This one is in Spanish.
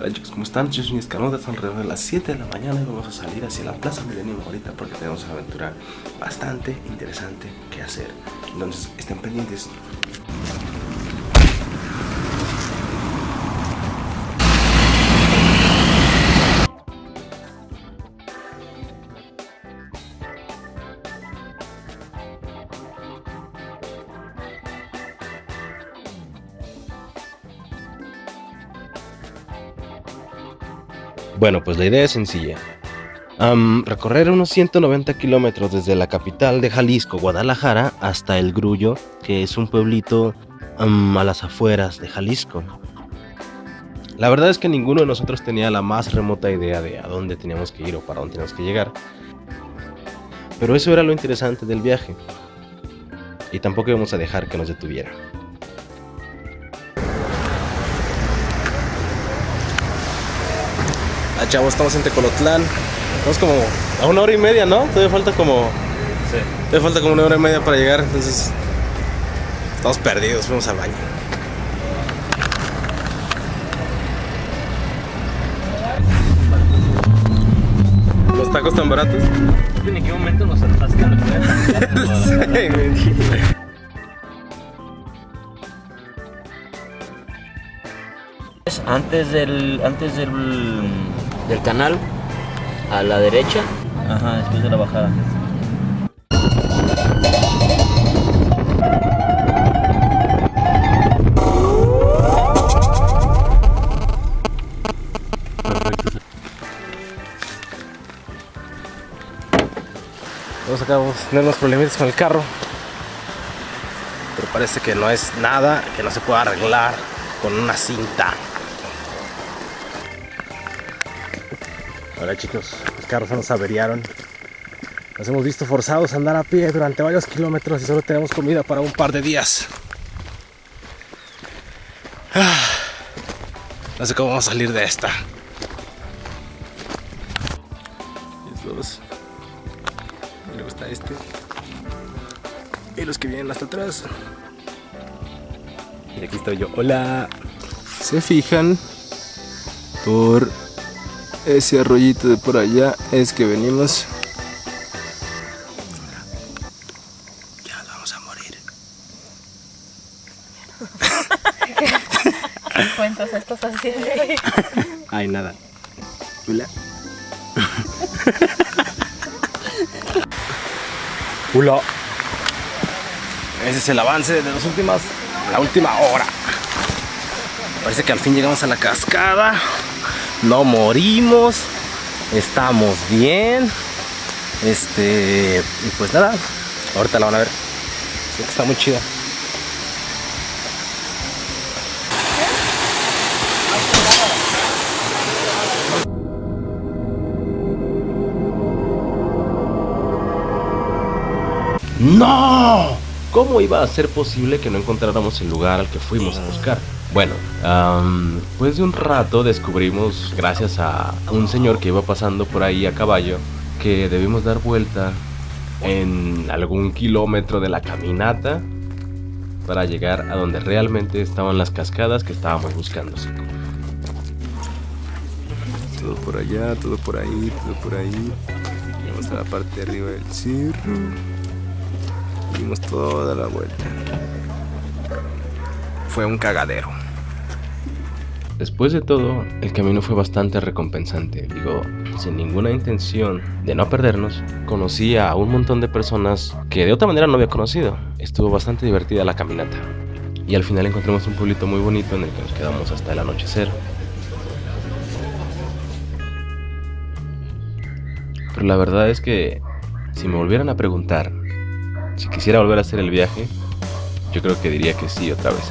Hola chicos, ¿cómo están? Yo soy Escanuda, son alrededor de las 7 de la mañana y vamos a salir hacia la Plaza Milenio ahorita porque tenemos una aventura bastante interesante que hacer. Entonces, estén pendientes. Bueno, pues la idea es sencilla. recorrer unos 190 kilómetros desde la capital de Jalisco, Guadalajara, hasta El Grullo, que es un pueblito a las afueras de Jalisco. La verdad es que ninguno de nosotros tenía la más remota idea de a dónde teníamos que ir o para dónde teníamos que llegar. Pero eso era lo interesante del viaje. Y tampoco íbamos a dejar que nos detuviera. Chavos, estamos en Tecolotlán. Estamos como a una hora y media, ¿no? Todavía falta como. Sí. Todavía falta como una hora y media para llegar, entonces. Estamos perdidos, fuimos al baño. ¿Los tacos tan baratos? ¿En qué momento nos atascan? sí, Antes del, antes del, del canal, a la derecha. Ajá, después de la bajada. Vamos acabamos de tener unos problemitas con el carro. Pero parece que no es nada que no se pueda arreglar con una cinta. Hola chicos, los carros nos averiaron. Nos hemos visto forzados a andar a pie durante varios kilómetros y solo tenemos comida para un par de días. Ah, no sé cómo vamos a salir de esta. Dos. Y luego está este. Y los que vienen hasta atrás. Y aquí estoy yo. Hola. Se fijan por ese arroyito de por allá es que venimos. Ya vamos a morir. ¿Qué cuentos estás haciendo? Ay, nada. Hola. Hola. Ese es el avance de las últimas, la última hora. Parece que al fin llegamos a la cascada no morimos, estamos bien. Este, y pues nada, ahorita la van a ver. está muy chida. ¡No! ¿Cómo iba a ser posible que no encontráramos el lugar al que fuimos a buscar? Bueno, después de un rato descubrimos, gracias a un señor que iba pasando por ahí a caballo, que debimos dar vuelta en algún kilómetro de la caminata para llegar a donde realmente estaban las cascadas que estábamos buscando. Todo por allá, todo por ahí, todo por ahí. Llegamos a la parte de arriba del cerro. Dimos toda la vuelta. Fue un cagadero. Después de todo, el camino fue bastante recompensante. Digo, sin ninguna intención de no perdernos, conocí a un montón de personas que de otra manera no había conocido. Estuvo bastante divertida la caminata. Y al final encontramos un pueblito muy bonito en el que nos quedamos hasta el anochecer. Pero la verdad es que si me volvieran a preguntar si quisiera volver a hacer el viaje, yo creo que diría que sí otra vez.